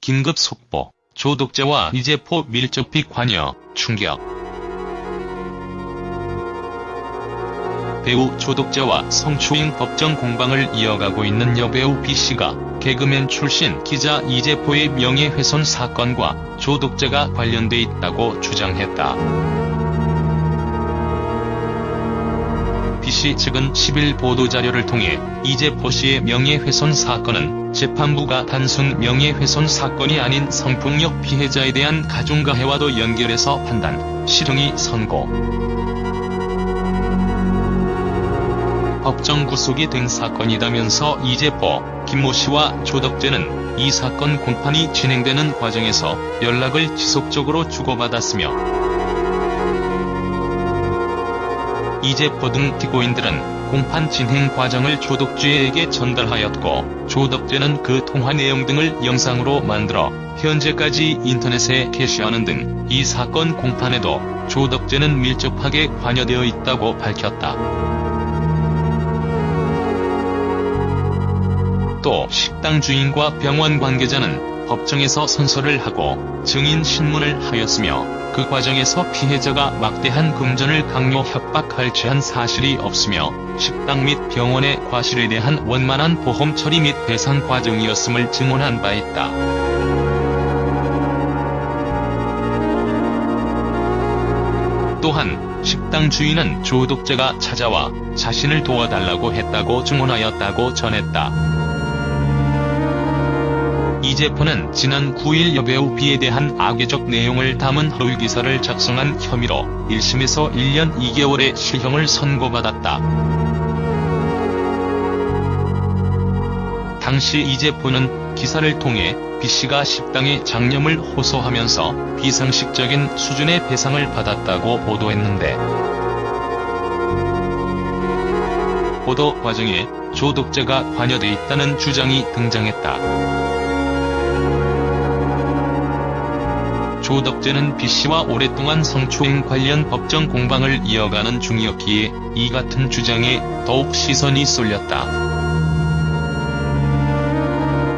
긴급 속보, 조독자와 이재포 밀접히 관여, 충격. 배우 조독자와 성추행 법정 공방을 이어가고 있는 여배우 B씨가 개그맨 출신 기자 이재포의 명예훼손 사건과 조독자가 관련돼 있다고 주장했다. B씨 측은 10일 보도자료를 통해 이재포 씨의 명예훼손 사건은 재판부가 단순 명예훼손 사건이 아닌 성폭력 피해자에 대한 가중가해와도 연결해서 판단, 실형이 선고. 법정 구속이 된 사건이다면서 이재포, 김모 씨와 조덕재는 이 사건 공판이 진행되는 과정에서 연락을 지속적으로 주고받았으며 이재포 등 피고인들은 공판 진행 과정을 조덕재에게 전달하였고 조덕재는 그 통화 내용 등을 영상으로 만들어 현재까지 인터넷에 게시하는 등 이 사건 공판에도 조덕재는 밀접하게 관여되어 있다고 밝혔다. 또 식당 주인과 병원 관계자는 법정에서 선서를 하고 증인 신문을 하였으며 그 과정에서 피해자가 막대한 금전을 강요 협박할 지한 사실이 없으며 식당 및 병원의 과실에 대한 원만한 보험 처리 및 배상 과정이었음을 증언한 바 있다. 또한 식당 주인은 조독자가 찾아와 자신을 도와달라고 했다고 증언하였다고 전했다. 이재포는 지난 9일 여배우 B에 대한 악의적 내용을 담은 허위 기사를 작성한 혐의로 1심에서 1년 2개월의 실형을 선고받았다. 당시 이재포는 기사를 통해 B씨가 식당에 장염을 호소하면서 비상식적인 수준의 배상을 받았다고 보도했는데 보도 과정에 조독자가 관여돼 있다는 주장이 등장했다. 조덕재는 B씨와 오랫동안 성추행 관련 법정 공방을 이어가는 중이었기에 이 같은 주장에 더욱 시선이 쏠렸다.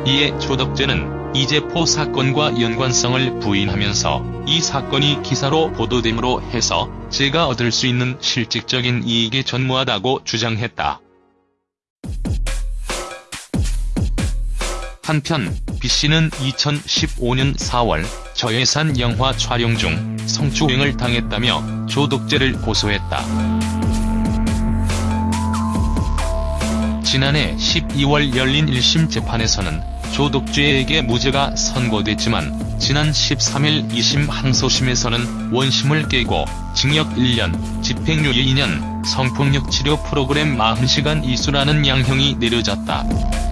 이에 조덕재는 이재포 사건과 연관성을 부인하면서 이 사건이 기사로 보도됨으로 해서 제가 얻을 수 있는 실질적인 이익에 전무하다고 주장했다. 한편 B씨는 2015년 4월 저예산 영화 촬영 중 성추행을 당했다며 조독죄를 고소했다. 지난해 12월 열린 1심 재판에서는 조독죄에게 무죄가 선고됐지만 지난 13일 2심 항소심에서는 원심을 깨고 징역 1년, 집행유예 2년, 성폭력 치료 프로그램 40시간 이수라는 양형이 내려졌다.